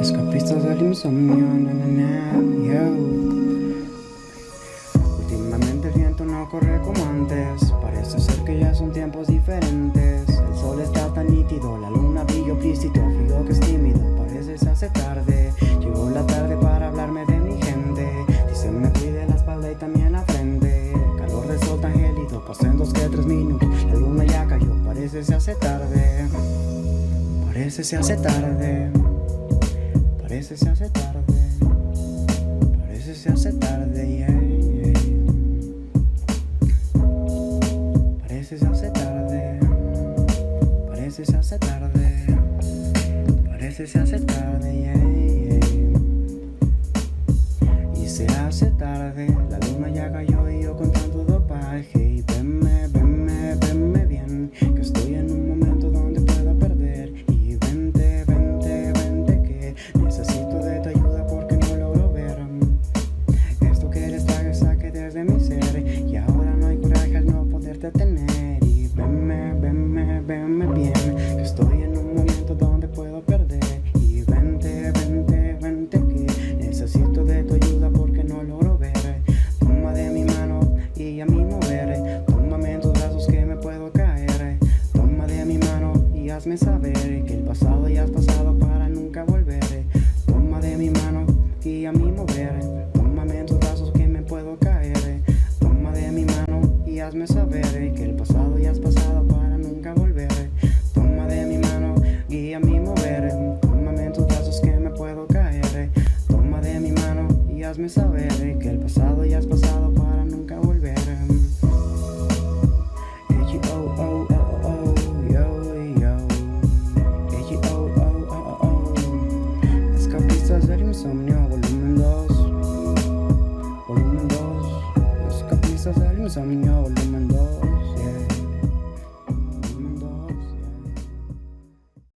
Escapistas del insomnio, na, yo. Últimamente el viento no corre como antes. Parece ser que ya son tiempos diferentes. El sol está tan nítido, la luna brilla explícito. Frío que es tímido, parece se hace tarde. La luna ya cayó, parece se hace tarde. Parece se hace tarde. Parece se hace tarde. Parece se hace tarde, yeah. Parece se hace tarde. Parece se hace tarde. Parece se hace tarde, yeah. Y se hace tarde, la luna ya cayó y yo con tanto dopaje. Que estoy en un momento donde puedo perder. Y vente, vente, vente que Necesito de tu ayuda porque no logro ver. Toma de mi mano y a mi mover. Tómame en tus brazos que me puedo caer. Toma de mi mano y hazme saber Que el pasado ya has pasado para nunca volver. Toma de mi mano y a mi mover. Tómame en tus brazos que me puedo caer. Toma de mi mano y hazme saber Que el pasado ya has pasado hazme saber Que el pasado ya has pasado para nunca volver. Escapistas del insomnio, volumen 2. Volumen 2. Escapistas del insomnio,